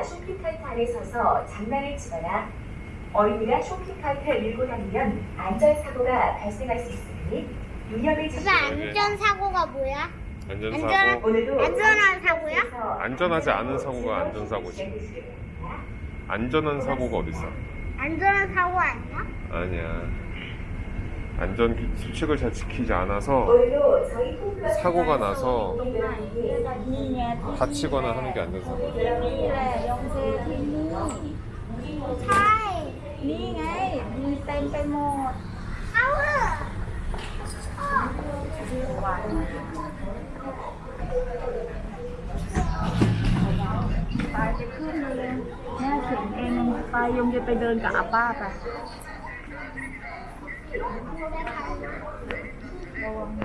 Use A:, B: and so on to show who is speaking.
A: 어린이가 쇼핑카트 안에 서서 장난을 치거나 어린이가 쇼핑카트를 밀고 다니면 안전사고가 발생할 수 있으니 유념을 지키고
B: 안전사고가 뭐야?
C: 안전사고
B: 안전한-
A: 오늘도
B: 안전한 사고야?
C: 안전하지 않은 사고가 안전사고지. 안전한 사고가 어딨어
B: 안전한 사고 아니야?
C: 아니야 안전 기- 수칙을 잘 지키지 않아서 사고가 나서 다치거나 하는 게 안전사